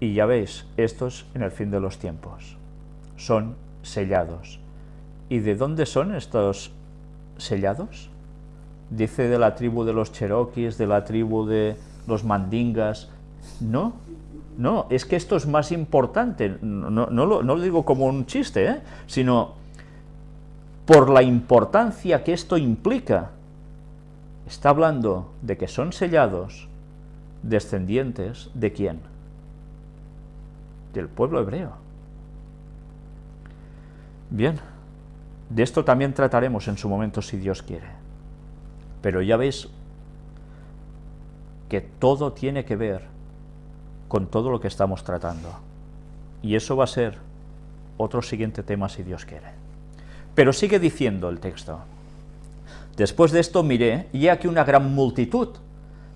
Y ya veis, estos en el fin de los tiempos son sellados. ¿Y de dónde son estos sellados? Dice de la tribu de los cherokees, de la tribu de los mandingas. No, no, es que esto es más importante. No, lo, digo como un chiste, ¿eh? sino por la importancia que esto implica. Está hablando de que son sellados descendientes de quién? Del pueblo hebreo. Bien, de esto también trataremos en su momento si Dios quiere. Pero ya veis que todo tiene que ver con todo lo que estamos tratando. Y eso va a ser otro siguiente tema si Dios quiere. Pero sigue diciendo el texto. Después de esto miré, y aquí una gran multitud,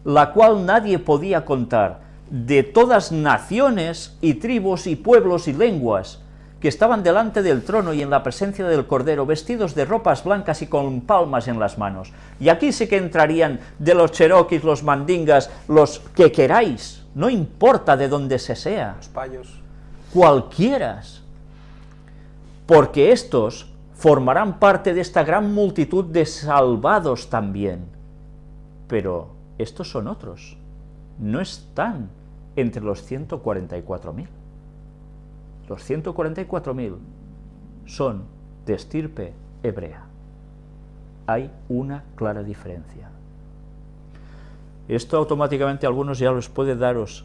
la cual nadie podía contar, de todas naciones y tribus y pueblos y lenguas, que estaban delante del trono y en la presencia del Cordero, vestidos de ropas blancas y con palmas en las manos. Y aquí sí que entrarían de los cheroquis, los mandingas, los que queráis, no importa de dónde se sea. Los payos. Cualquieras. Porque estos formarán parte de esta gran multitud de salvados también. Pero estos son otros. No están entre los 144.000 los 144.000 son de estirpe hebrea. Hay una clara diferencia. Esto automáticamente a algunos ya los puede daros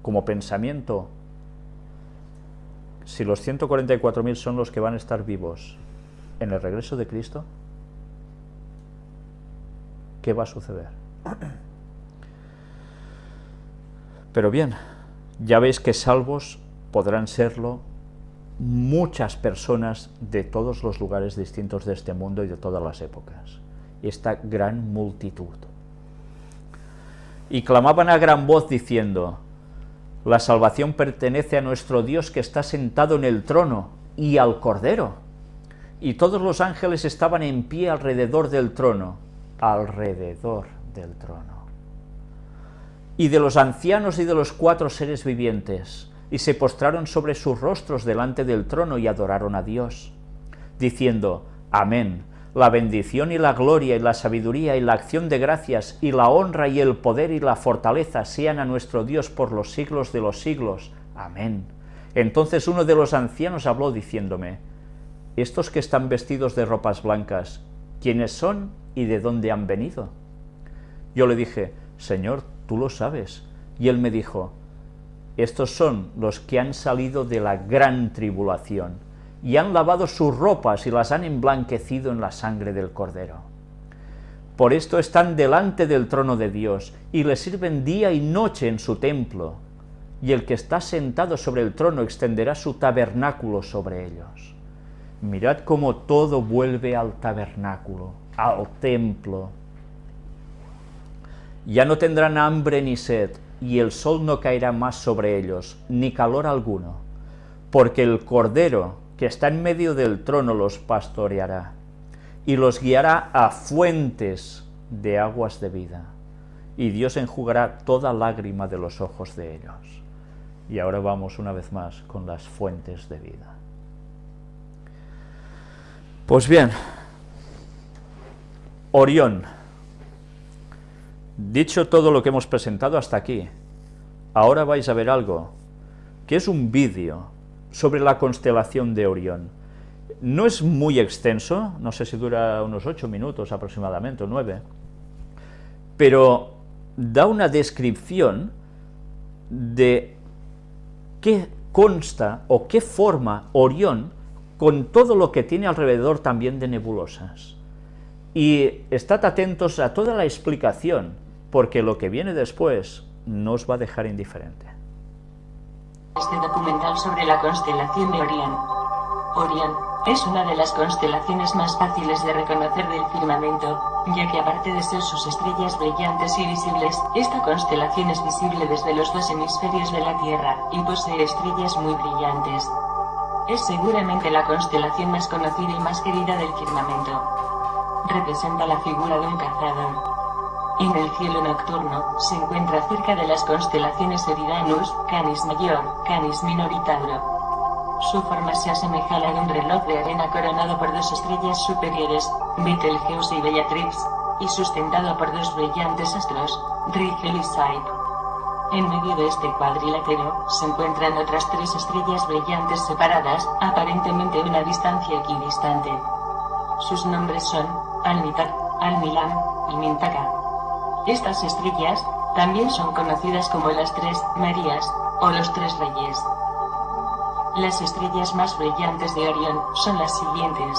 como pensamiento, si los 144.000 son los que van a estar vivos en el regreso de Cristo, ¿qué va a suceder? Pero bien, ya veis que salvos podrán serlo muchas personas de todos los lugares distintos de este mundo y de todas las épocas. Esta gran multitud. Y clamaban a gran voz diciendo, la salvación pertenece a nuestro Dios que está sentado en el trono y al Cordero. Y todos los ángeles estaban en pie alrededor del trono, alrededor del trono. Y de los ancianos y de los cuatro seres vivientes, y se postraron sobre sus rostros delante del trono y adoraron a Dios, diciendo, Amén, la bendición y la gloria y la sabiduría y la acción de gracias y la honra y el poder y la fortaleza sean a nuestro Dios por los siglos de los siglos. Amén. Entonces uno de los ancianos habló diciéndome, estos que están vestidos de ropas blancas, ¿quiénes son y de dónde han venido? Yo le dije, Señor, tú lo sabes. Y él me dijo, estos son los que han salido de la gran tribulación y han lavado sus ropas y las han emblanquecido en la sangre del Cordero. Por esto están delante del trono de Dios y le sirven día y noche en su templo, y el que está sentado sobre el trono extenderá su tabernáculo sobre ellos. Mirad cómo todo vuelve al tabernáculo, al templo. Ya no tendrán hambre ni sed, y el sol no caerá más sobre ellos, ni calor alguno, porque el Cordero que está en medio del trono los pastoreará, y los guiará a fuentes de aguas de vida, y Dios enjugará toda lágrima de los ojos de ellos. Y ahora vamos una vez más con las fuentes de vida. Pues bien, Orión, Dicho todo lo que hemos presentado hasta aquí, ahora vais a ver algo, que es un vídeo sobre la constelación de Orión. No es muy extenso, no sé si dura unos ocho minutos aproximadamente, o nueve, pero da una descripción de qué consta o qué forma Orión con todo lo que tiene alrededor también de nebulosas. Y estad atentos a toda la explicación, porque lo que viene después nos va a dejar indiferente. Este documental sobre la constelación de Orión. Orión es una de las constelaciones más fáciles de reconocer del firmamento, ya que aparte de ser sus estrellas brillantes y visibles, esta constelación es visible desde los dos hemisferios de la Tierra, y posee estrellas muy brillantes. Es seguramente la constelación más conocida y más querida del firmamento. Representa la figura de un cazador, En el cielo nocturno, se encuentra cerca de las constelaciones Eridanus, Canis Mayor, Canis Minor y Tauro. Su forma se asemeja a de un reloj de arena coronado por dos estrellas superiores, Betelgeuse y Bellatrix, y sustentado por dos brillantes astros, Rigel y Saip. En medio de este cuadrilátero, se encuentran otras tres estrellas brillantes separadas, aparentemente a una distancia equidistante. Sus nombres son, Alnitak, Almilam, y Mintaka. Estas estrellas, también son conocidas como las tres Marías, o los tres Reyes. Las estrellas más brillantes de Orión son las siguientes.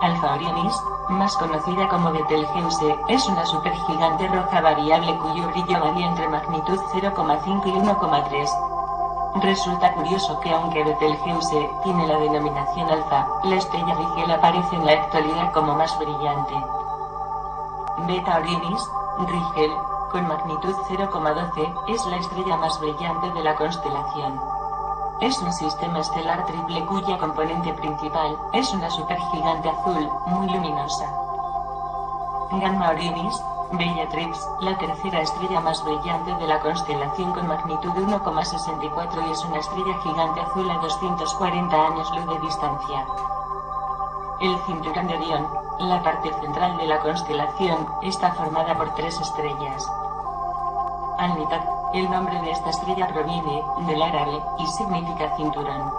Alfa Orionis, más conocida como Betelgeuse, es una supergigante roja variable cuyo brillo varía entre magnitud 0,5 y 1,3. Resulta curioso que aunque Betelgeuse tiene la denominación alfa, la estrella Rigel aparece en la actualidad como más brillante. Beta Orionis, Rigel, con magnitud 0,12, es la estrella más brillante de la constelación. Es un sistema estelar triple cuya componente principal es una supergigante azul, muy luminosa. Gamma Orionis, Bellatrix, la tercera estrella más brillante de la constelación con magnitud 1,64 y es una estrella gigante azul a 240 años luz de distancia. El cinturón de Orión, la parte central de la constelación, está formada por tres estrellas. Alnitak, el nombre de esta estrella proviene del árabe y significa cinturón.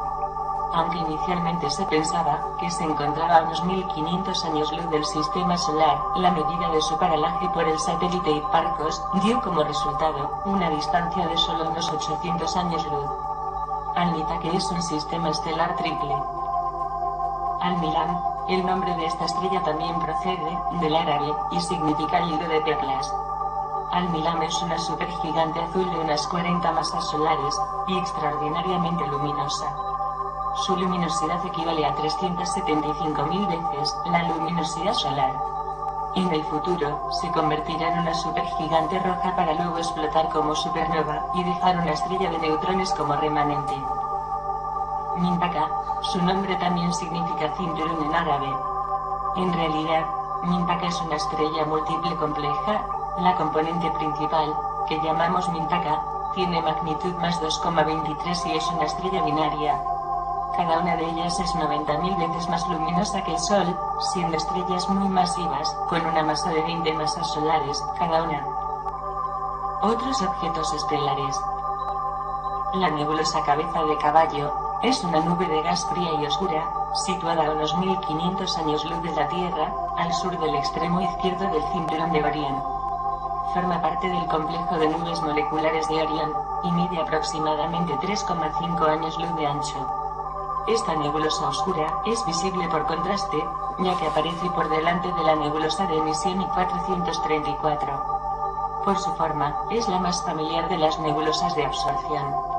Aunque inicialmente se pensaba que se encontraba a unos 1500 años luz del sistema solar, la medida de su paralaje por el satélite Hipparcos dio como resultado una distancia de solo unos 800 años luz. Alnitak es un sistema estelar triple. Almilam, el nombre de esta estrella también procede del árabe y significa hilo de perlas. Almilam es una supergigante azul de unas 40 masas solares, y extraordinariamente luminosa. Su luminosidad equivale a 375.000 veces la luminosidad solar. En el futuro, se convertirá en una supergigante roja para luego explotar como supernova y dejar una estrella de neutrones como remanente. Mintaka, su nombre también significa cinturón en árabe. En realidad, Mintaka es una estrella múltiple compleja, la componente principal, que llamamos Mintaka, tiene magnitud más 2,23 y es una estrella binaria. Cada una de ellas es 90.000 veces más luminosa que el Sol, siendo estrellas muy masivas, con una masa de 20 masas solares, cada una. Otros objetos estelares. La nebulosa cabeza de caballo, es una nube de gas fría y oscura, situada a unos 1500 años luz de la Tierra, al sur del extremo izquierdo del cinturón de Orión. Forma parte del complejo de nubes moleculares de Orión, y mide aproximadamente 3,5 años luz de ancho. Esta nebulosa oscura es visible por contraste, ya que aparece por delante de la nebulosa de emisión I-434. Por su forma, es la más familiar de las nebulosas de absorción.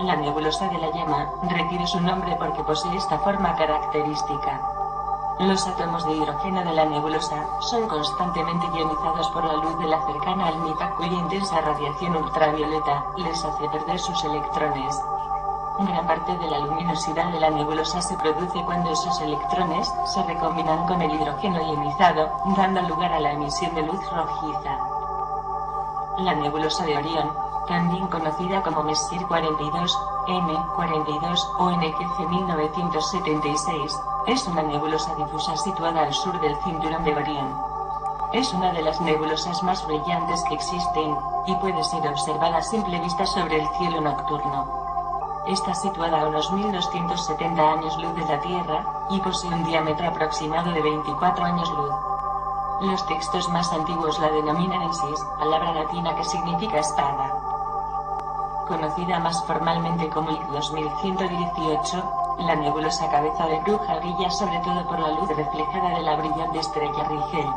La nebulosa de la llama recibe su nombre porque posee esta forma característica. Los átomos de hidrógeno de la nebulosa son constantemente ionizados por la luz de la cercana almita cuya intensa radiación ultravioleta les hace perder sus electrones. Gran parte de la luminosidad de la nebulosa se produce cuando esos electrones se recombinan con el hidrógeno ionizado, dando lugar a la emisión de luz rojiza. La nebulosa de Orión, también conocida como Messier 42, M42 o NGC 1976, es una nebulosa difusa situada al sur del cinturón de Orión. Es una de las nebulosas más brillantes que existen, y puede ser observada a simple vista sobre el cielo nocturno. Está situada a unos 1270 años luz de la Tierra, y posee un diámetro aproximado de 24 años luz. Los textos más antiguos la denominan Isis, palabra latina que significa espada. Conocida más formalmente como IC 2118, la nebulosa cabeza de bruja brilla sobre todo por la luz reflejada de la brillante estrella Rigel.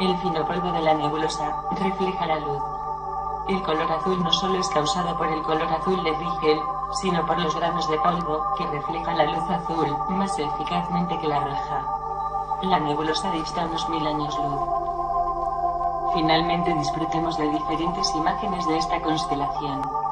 El fino polvo de la nebulosa refleja la luz. El color azul no solo es causado por el color azul de Rigel, sino por los granos de polvo que reflejan la luz azul más eficazmente que la roja. La nebulosa dista unos mil años luz. Finalmente disfrutemos de diferentes imágenes de esta constelación.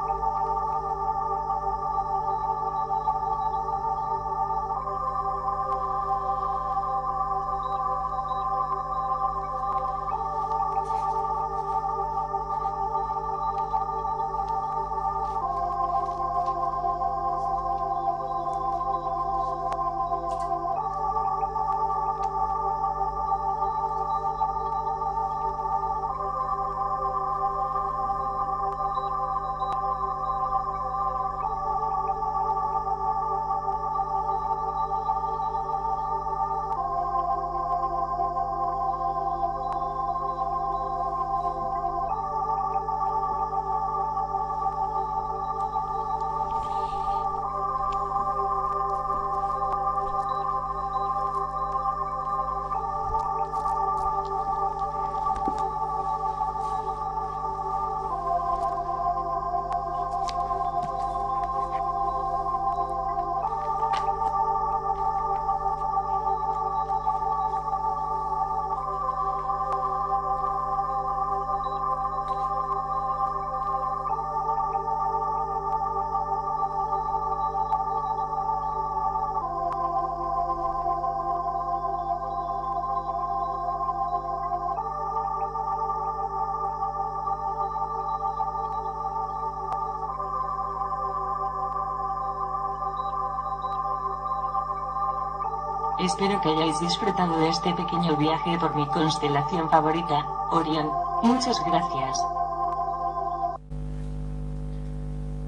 Espero que hayáis disfrutado de este pequeño viaje por mi constelación favorita, Orión. Muchas gracias.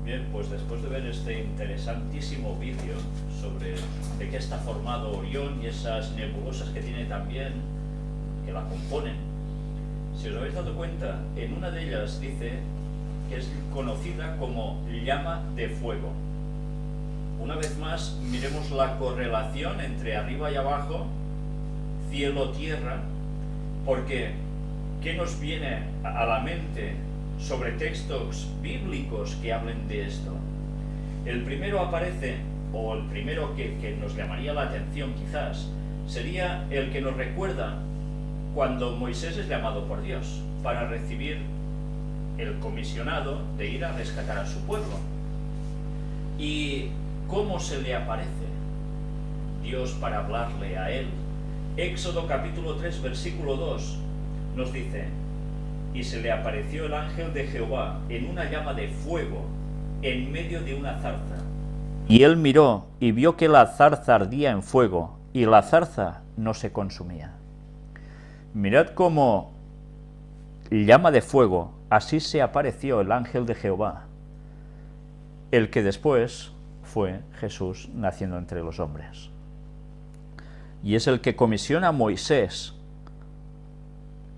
Bien, pues después de ver este interesantísimo vídeo sobre de qué está formado Orión y esas nebulosas que tiene también, que la componen, si os habéis dado cuenta, en una de ellas dice que es conocida como llama de fuego. Una vez más, miremos la correlación entre arriba y abajo, cielo-tierra, porque ¿qué nos viene a la mente sobre textos bíblicos que hablen de esto? El primero aparece, o el primero que, que nos llamaría la atención quizás, sería el que nos recuerda cuando Moisés es llamado por Dios para recibir el comisionado de ir a rescatar a su pueblo. ¿Y cómo se le aparece Dios para hablarle a él? Éxodo capítulo 3 versículo 2 nos dice, y se le apareció el ángel de Jehová en una llama de fuego en medio de una zarza. Y él miró y vio que la zarza ardía en fuego y la zarza no se consumía. Mirad cómo llama de fuego, así se apareció el ángel de Jehová, el que después fue Jesús naciendo entre los hombres. Y es el que comisiona a Moisés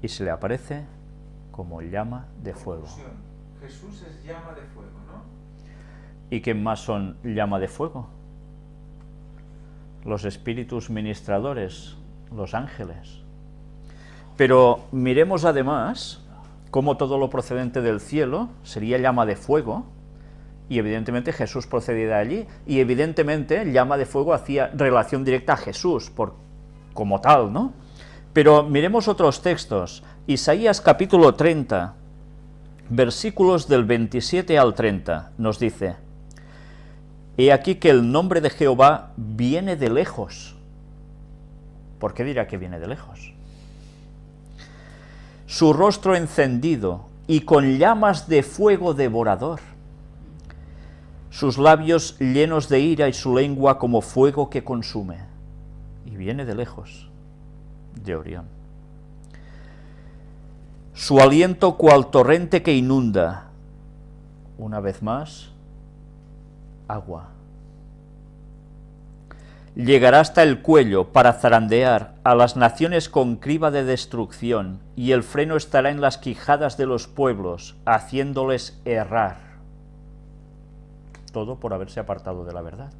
y se le aparece como llama de fuego. Jesús es llama de fuego, ¿no? ¿Y qué más son llama de fuego? Los espíritus ministradores, los ángeles. Pero miremos además cómo todo lo procedente del cielo sería llama de fuego, y evidentemente Jesús procedía de allí, y evidentemente llama de fuego hacía relación directa a Jesús, por, como tal, ¿no? Pero miremos otros textos. Isaías capítulo 30, versículos del 27 al 30, nos dice, He aquí que el nombre de Jehová viene de lejos. ¿Por qué dirá que viene de lejos? Su rostro encendido y con llamas de fuego devorador. Sus labios llenos de ira y su lengua como fuego que consume. Y viene de lejos de Orión. Su aliento cual torrente que inunda, una vez más, agua. Llegará hasta el cuello para zarandear a las naciones con criba de destrucción, y el freno estará en las quijadas de los pueblos, haciéndoles errar. Todo por haberse apartado de la verdad.